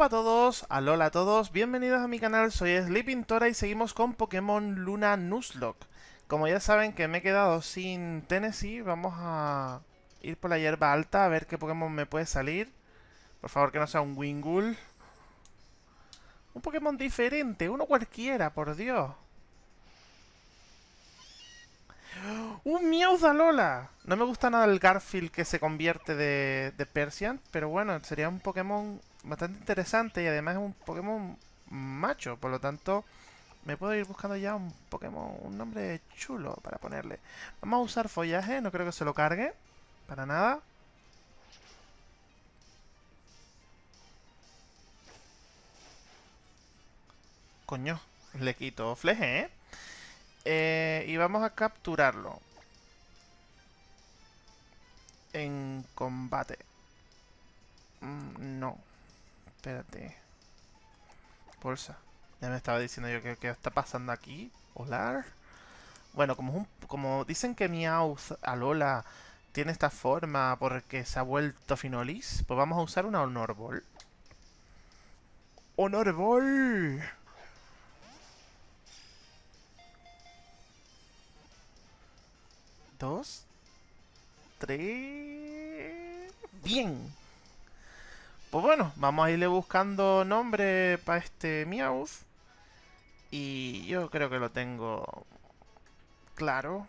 Hola a todos, alola a todos, bienvenidos a mi canal, soy Sleeping Tora y seguimos con Pokémon Luna Nuzlocke. Como ya saben que me he quedado sin Tennessee, vamos a ir por la hierba alta a ver qué Pokémon me puede salir. Por favor que no sea un Wingull. Un Pokémon diferente, uno cualquiera, por Dios. ¡Un Meowth Alola! No me gusta nada el Garfield que se convierte de, de Persian, pero bueno, sería un Pokémon bastante interesante y además es un Pokémon macho, por lo tanto me puedo ir buscando ya un Pokémon, un nombre chulo para ponerle. Vamos a usar follaje, no creo que se lo cargue, para nada. Coño, le quito fleje, ¿eh? ¿eh? Y vamos a capturarlo. En combate. Mm, no. Espérate. Bolsa. Ya me estaba diciendo yo que qué está pasando aquí. Hola. Bueno, como, un, como dicen que Meowth Alola tiene esta forma porque se ha vuelto Finolis, pues vamos a usar una Honor Ball. ¡Honor Ball! Dos. Tres. ¡Bien! Pues bueno, vamos a irle buscando nombre para este Meowth. Y yo creo que lo tengo claro.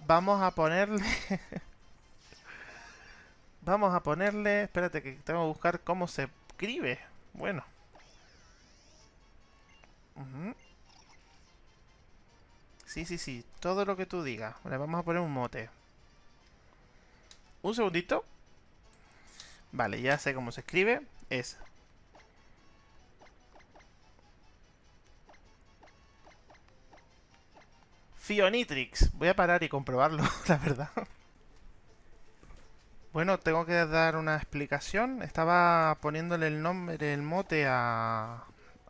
Vamos a ponerle... Vamos a ponerle... Espérate que tengo que buscar cómo se escribe. Bueno. Sí, sí, sí. Todo lo que tú digas. Le vamos a poner un mote. Un segundito. Vale, ya sé cómo se escribe. Es... Fionitrix. Voy a parar y comprobarlo, la verdad. Bueno, tengo que dar una explicación. Estaba poniéndole el nombre, el mote a...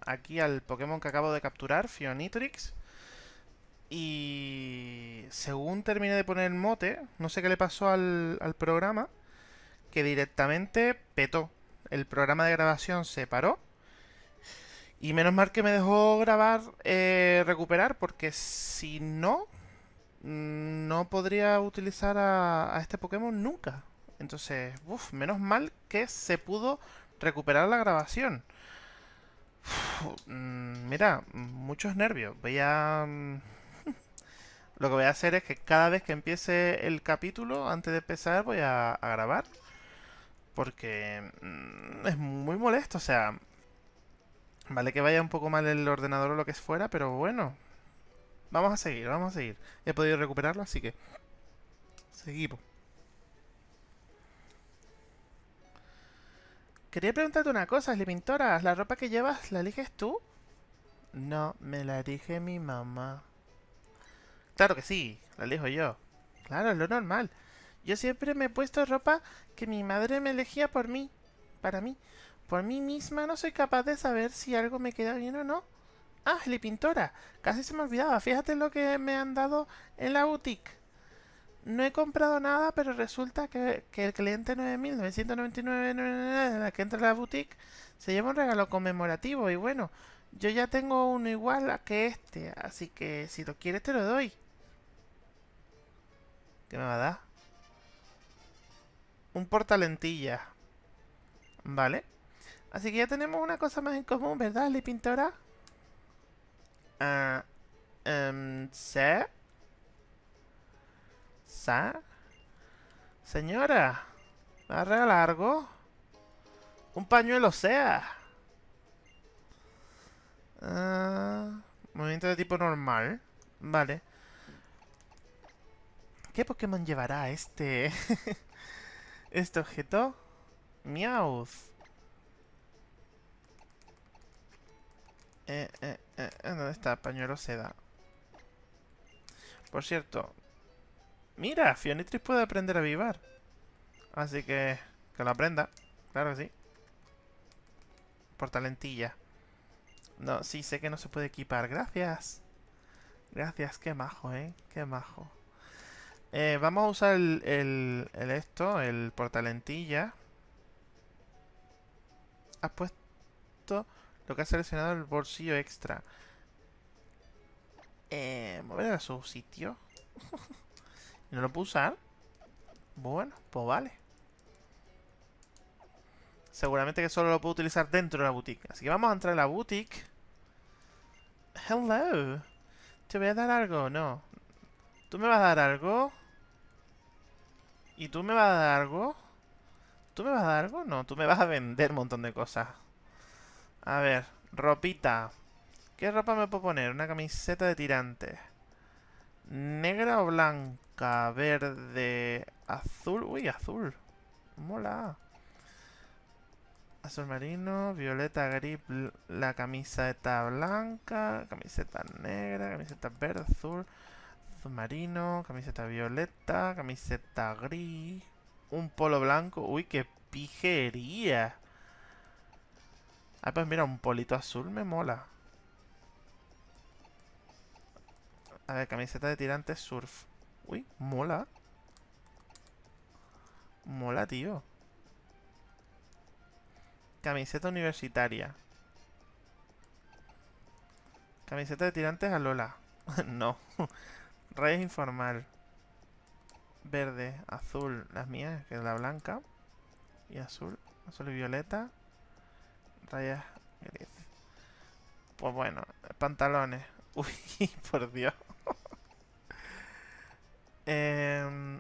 Aquí al Pokémon que acabo de capturar, Fionitrix. Y según terminé de poner el mote, no sé qué le pasó al, programa, que directamente petó. El programa de grabación se paró. Y menos mal que me dejó grabar, eh, recuperar, porque si no, mm, no podría utilizar a, este Pokémon nunca. Entonces, uff, menos mal que se pudo recuperar la grabación. Mm, mira, muchos nervios. Voy a... Lo que voy a hacer es que cada vez que empiece el capítulo, antes de empezar, voy a, grabar. Porque mm, es muy molesto, o sea... Vale que vaya un poco mal el ordenador o lo que fuera, pero bueno. Vamos a seguir, vamos a seguir. He podido recuperarlo, así que... Seguimos. Quería preguntarte una cosa, Pintora. ¿La ropa que llevas la eliges tú? No, me la elige mi mamá. Claro que sí, la elijo yo. Claro, lo normal. Yo siempre me he puesto ropa que mi madre me elegía por mí. Para mí. Por mí misma no soy capaz de saber si algo me queda bien o no. Ah, la Pintora. Casi se me olvidaba. Fíjate lo que me han dado en la boutique. No he comprado nada, pero resulta que, que el cliente 9.999 de la que entra a la boutique se lleva un regalo conmemorativo. Y bueno, yo ya tengo uno igual a que este. Así que si lo quieres te lo doy. ¿Qué me va a dar? Un portalentilla. Vale. Así que ya tenemos una cosa más en común, ¿verdad, Li Pintora? Ah... Um, ¿Sí? ¿Sí? Señora, ¿me va a regalar algo? Un pañuelo sea. Uh, movimiento de tipo normal. Vale. ¿Qué Pokémon llevará este... este objeto? Meowth. Eh, eh, eh, ¿Dónde está? Pañuelo seda. Por cierto. Mira, Fionitris puede aprender a vivar. Así que... Que lo aprenda. Claro que sí. Por talentilla. No, sí, sé que no se puede equipar. Gracias. Gracias, qué majo, ¿eh? Qué majo. Eh, vamos a usar el, el, el esto, el portalentilla. Has puesto lo que ha seleccionado el bolsillo extra. Eh, mover a su sitio. ¿No lo puedo usar? Bueno, pues vale. Seguramente que solo lo puedo utilizar dentro de la boutique. Así que vamos a entrar en la boutique. Hello. ¿Te voy a dar algo? No. ¿Tú me vas a dar algo? ¿Y tú me vas a dar algo? ¿Tú me vas a dar algo? No, tú me vas a vender un montón de cosas. A ver, ropita. ¿Qué ropa me puedo poner? Una camiseta de tirantes. ¿Negra o blanca? Verde, azul. Uy, azul. Mola. Azul marino, violeta, grip, la camiseta blanca, camiseta negra, camiseta verde, azul, azul marino, camiseta violeta, camiseta gris, un polo blanco. Uy, qué pijería. Ah, pues mira, un polito azul me mola. A ver, camiseta de tirantes surf. Uy, mola. Mola, tío. Camiseta universitaria. Camiseta de tirantes a Lola. no. Rayas informal. Verde, azul, las mías, que es la blanca. Y azul, azul y violeta. Rayas gris. Pues bueno, pantalones. Uy, por Dios. eh,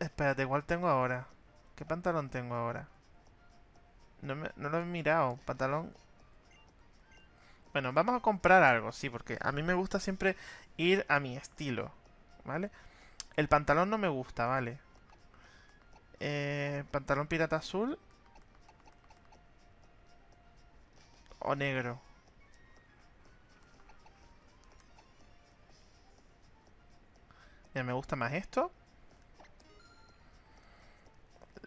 espérate, ¿cuál tengo ahora? ¿Qué pantalón tengo ahora? No, no lo he mirado. Pantalón... Bueno, vamos a comprar algo, sí, porque a mí me gusta siempre ir a mi estilo, ¿vale? El pantalón no me gusta, ¿vale? Eh, pantalón pirata azul. O negro. Mira, me gusta más esto.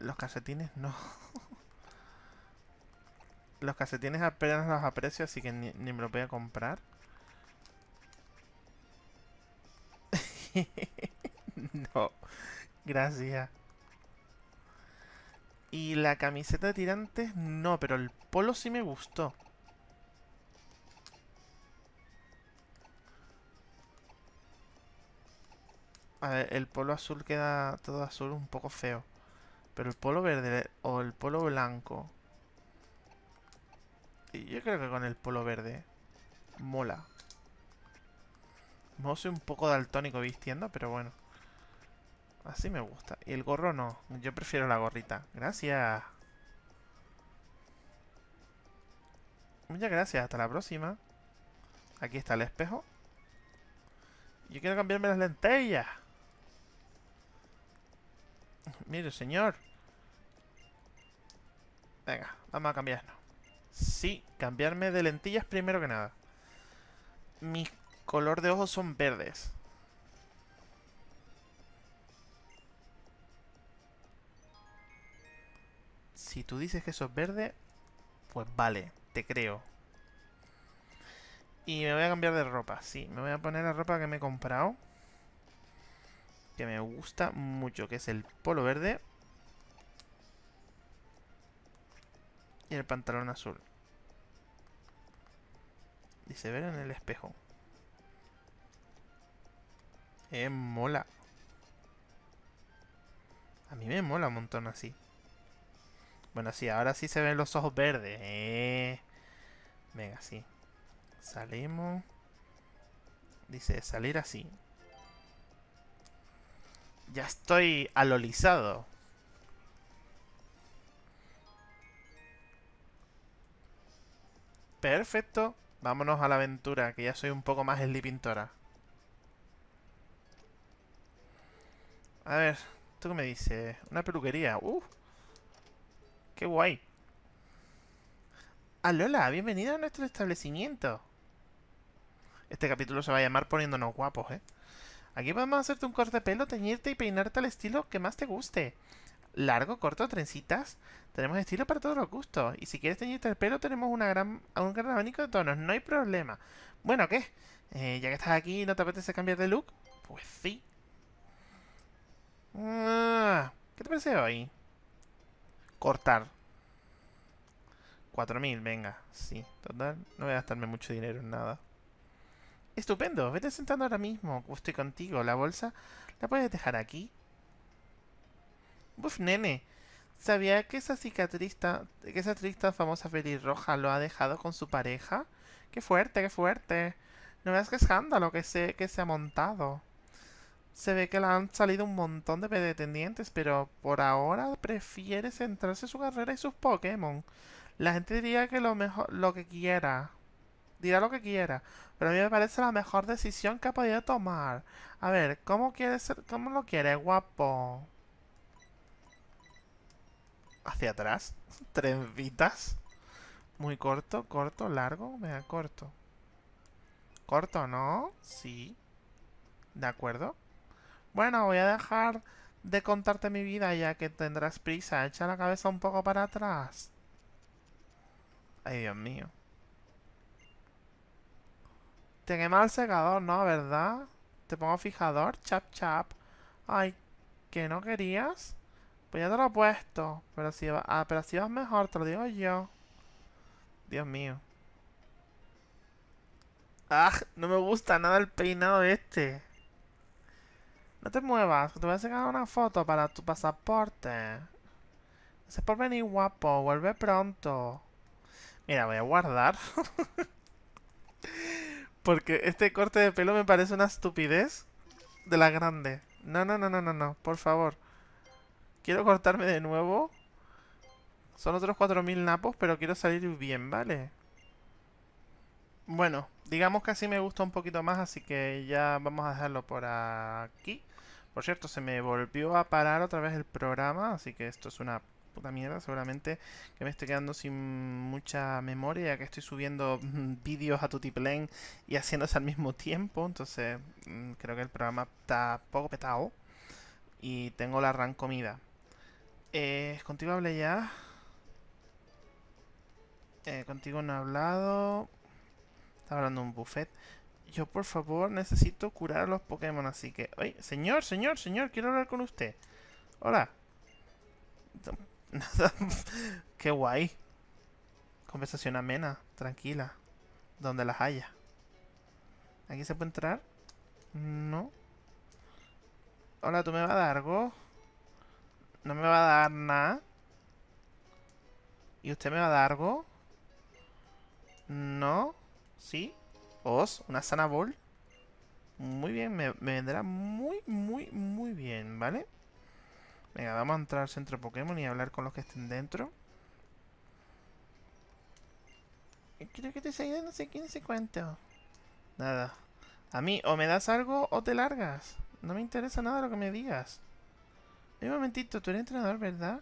Los calcetines no. los calcetines apenas los aprecio, así que ni, me los voy a comprar. no. Gracias. Y la camiseta de tirantes, no, pero el polo sí me gustó. A ver, el polo azul queda todo azul un poco feo. Pero el polo verde o el polo blanco. Yo creo que con el polo verde mola. No soy un poco daltónico vistiendo, pero bueno. Así me gusta. Y el gorro no. Yo prefiero la gorrita. Gracias. Muchas gracias. Hasta la próxima. Aquí está el espejo. Yo quiero cambiarme las lentillas. Mire, señor. Venga, vamos a cambiarnos. Sí, cambiarme de lentillas primero que nada. Mi color de ojos son verdes. Si tú dices que eso es verde, pues vale, te creo. Y me voy a cambiar de ropa, sí. Me voy a poner la ropa que me he comprado que me gusta mucho, que es el polo verde. Y el pantalón azul. Dice ver en el espejo. Eh, mola. A mí me mola un montón así. Bueno, sí, ahora sí se ven los ojos verdes. Eh. Venga, sí. Salimos. Dice salir así. Ya estoy alolizado. Perfecto. Vámonos a la aventura, que ya soy un poco más pintora. A ver, ¿tú qué me dices? Una peluquería. ¡Uh! ¡Qué guay! ¡Alola! Bienvenida a nuestro establecimiento. Este capítulo se va a llamar Poniéndonos Guapos, ¿eh? Aquí podemos hacerte un corte de pelo, teñirte y peinarte al estilo que más te guste. Largo, corto, trencitas. Tenemos estilo para todos los gustos. Y si quieres teñirte el pelo, tenemos una gran, un gran abanico de tonos. No hay problema. Bueno, ¿qué? Eh, ya que estás aquí, ¿no te apetece cambiar de look? Pues sí. Ah, ¿Qué te parece hoy? Cortar. 4.000, venga. Sí, total. No voy a gastarme mucho dinero en nada. Estupendo. Vete sentando ahora mismo. Estoy contigo. La bolsa la puedes dejar aquí. Uf, nene. ¿Sabía que esa cicatriz, que esa triste famosa pelirroja lo ha dejado con su pareja? ¡Qué fuerte, qué fuerte! No veas qué escándalo que se, que se ha montado. Se ve que le han salido un montón de pretendientes, pero por ahora prefiere centrarse en su carrera y sus Pokémon. La gente diría que lo mejor, lo que quiera. Dirá lo que quiera. Pero a mí me parece la mejor decisión que ha podido tomar. A ver, ¿cómo quiere ser, cómo lo quiere, guapo? Hacia atrás. Tres vitas. Muy corto, corto, largo. Venga, corto. Corto, ¿no? Sí. De acuerdo. Bueno, voy a dejar de contarte mi vida ya que tendrás prisa. Echa la cabeza un poco para atrás. Ay, Dios mío. Te quema el secador, ¿no? ¿Verdad? Te pongo fijador. Chap, chap. Ay, ¿que no querías? Pues ya te lo he puesto. Pero si, va, ah, pero si vas mejor, te lo digo yo. Dios mío. ¡Ah! No me gusta nada el peinado este. No te muevas, te voy a sacar una foto para tu pasaporte. Gracias por venir, guapo. Vuelve pronto. Mira, voy a guardar. Porque este corte de pelo me parece una estupidez de la grande. No, no, no, no, no, no. Por favor. Quiero cortarme de nuevo. Son otros 4.000 napos, pero quiero salir bien, ¿vale? Bueno, digamos que así me gusta un poquito más, así que ya vamos a dejarlo por aquí. Por cierto, se me volvió a parar otra vez el programa, así que esto es una puta mierda. Seguramente que me estoy quedando sin mucha memoria, ya que estoy subiendo vídeos a Tutiplane y haciéndose al mismo tiempo. Entonces, mm, creo que el programa está poco petado. Y tengo la ran comida. Eh, contigo hablé ya. Eh, contigo no he hablado. Estaba hablando un buffet. Yo, por favor, necesito curar a los Pokémon, así que... Oye, señor, señor, señor, quiero hablar con usted. Hola. Nada. Qué guay. Conversación amena, tranquila. Donde las haya. ¿Aquí se puede entrar? No. Hola, ¿tú me vas a dar algo? No me va a dar nada. ¿Y usted me va a dar algo? No. ¿Sí? Os, una sana ball. Muy bien, me, vendrá muy, muy, muy bien, ¿vale? Venga, vamos a entrar al centro Pokémon y hablar con los que estén dentro. Creo que te salido no sé quién se cuento. Nada. A mí, o me das algo o te largas. No me interesa nada lo que me digas. Un momentito, tú eres entrenador, ¿verdad?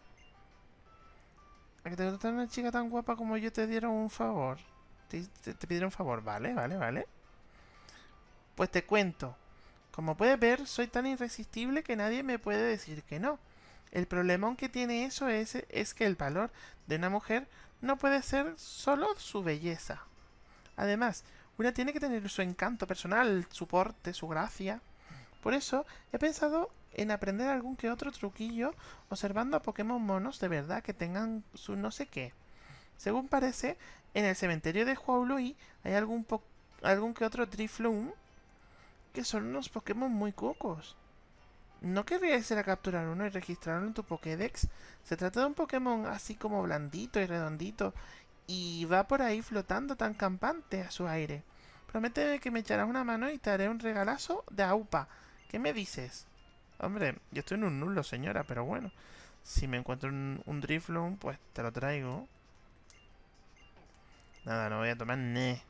A que te gusta una chica tan guapa como yo te dieron un favor. Te, pidieron un favor, vale, vale, vale. Pues te cuento. Como puedes ver, soy tan irresistible que nadie me puede decir que no. El problema que tiene eso es, es que el valor de una mujer no puede ser solo su belleza. Además, una tiene que tener su encanto personal, su porte, su gracia. Por eso he pensado en aprender algún que otro truquillo observando a Pokémon monos de verdad que tengan su no sé qué. Según parece, en el cementerio de Huaului hay algún, algún que otro Drifloon que son unos Pokémon muy cocos. ¿No querrías ir a capturar uno y registrarlo en tu Pokédex? Se trata de un Pokémon así como blandito y redondito y va por ahí flotando tan campante a su aire. Prométeme que me echarás una mano y te haré un regalazo de AUPA. ¿Qué me dices? Hombre, yo estoy en un nulo, señora, pero bueno. Si me encuentro un, un pues te lo traigo. Nada, no voy a tomar ne.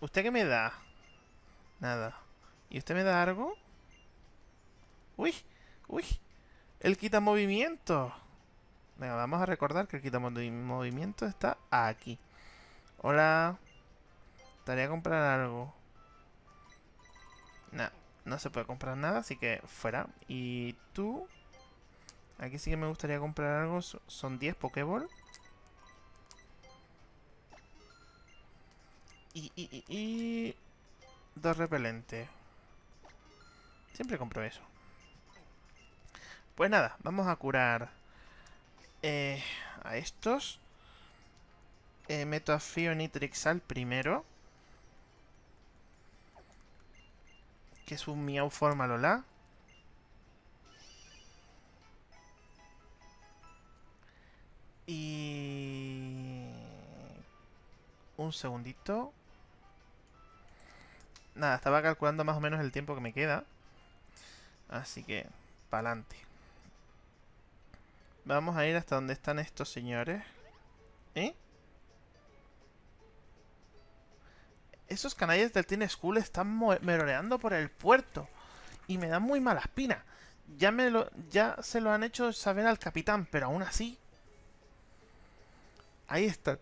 ¿Usted qué me da? Nada. ¿Y usted me da algo? ¡Uy! ¡Uy! El quita movimiento. Venga, vamos a recordar que el quita movimiento está aquí. Hola. Estaría a comprar algo. Nah no se puede comprar nada, así que fuera. Y tú... Aquí sí que me gustaría comprar algo. Son 10 Pokéball. Y, y, y. Dos repelentes. Siempre compro eso. Pues nada, vamos a curar eh, a estos. Eh, meto a Nitrixal primero. Que es un Miau Forma Lola. Y... Un segundito. Nada, estaba calculando más o menos el tiempo que me queda. Así que, pa'lante. Vamos a ir hasta donde están estos señores. ¿Eh? Esos canallas del Teen School están merodeando por el puerto. Y me dan muy mala espina. Ya, me lo, ya se lo han hecho saber al capitán, pero aún así... Ahí están.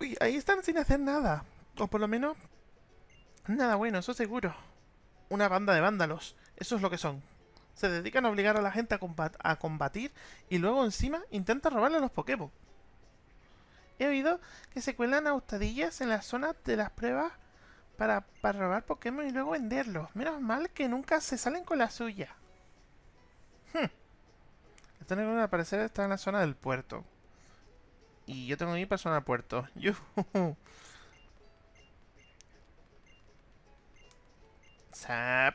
Uy, ahí están sin hacer nada. O por lo menos... Nada bueno, eso seguro. Una banda de vándalos. Eso es lo que son. Se dedican a obligar a la gente a, combatir y luego encima intentan robarle los Pokémon. He oído que se cuelan a hurtadillas en las zonas de las pruebas para, para robar Pokémon y luego venderlos. Menos mal que nunca se salen con la suya. Hmm. Esto no al parecer está en la zona del puerto. Y yo tengo para zona del puerto. Zap.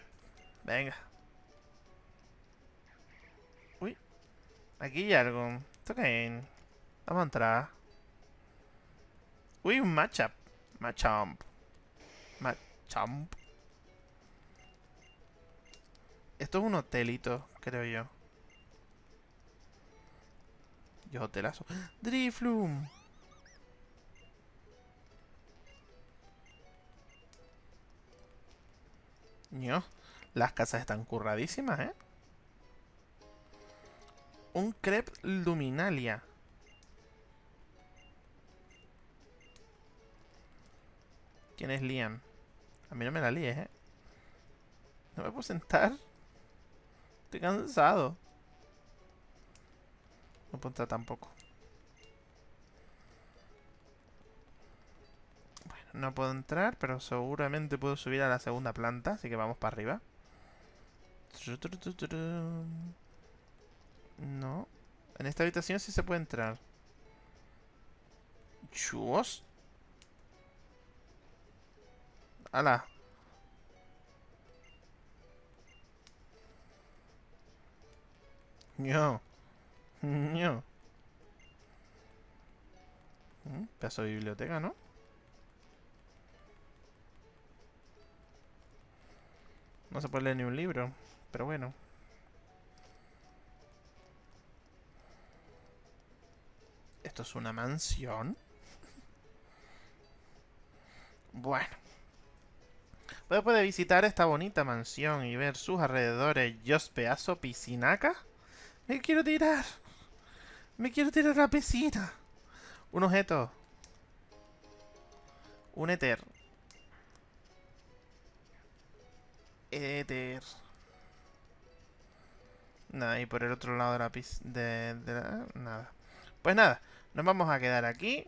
Venga. Uy. Aquí hay algo. ¿Esto qué Vamos a entrar. Uy, un matchup. Machamp. Machamp. Esto es un hotelito, creo yo. Yo hotelazo. Drifloom. No. Las casas están curradísimas, ¿eh? Un crepe luminalia. ¿Quién es Liam? A mí no me la líes, ¿eh? No me puedo sentar. Estoy cansado. No puedo entrar tampoco. Bueno, no puedo entrar, pero seguramente puedo subir a la segunda planta, así que vamos para arriba. No. En esta habitación sí se puede entrar. Chus. ¡Hala! No. No. Mm, pedazo de biblioteca, ¿no? No se puede leer ni un libro, pero bueno. ¿Esto es una mansión? Bueno. Puede visitar esta bonita mansión y ver sus alrededores. Yo pedazo piscinaca. Me quiero tirar. Me quiero tirar la piscina. Un objeto. Un éter. Éter. Nada, y por el otro lado de la piscina... De nada. Pues nada, nos vamos a quedar aquí.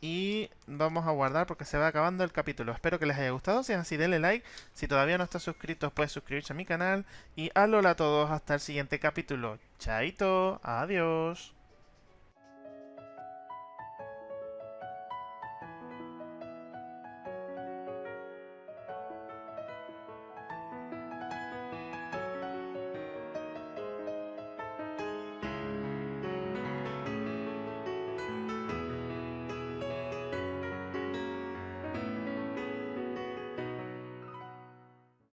Y vamos a guardar porque se va acabando el capítulo. Espero que les haya gustado. Si es así, denle like. Si todavía no estás suscrito, puedes suscribirse a mi canal. Y alola a todos hasta el siguiente capítulo. Chaito. Adiós.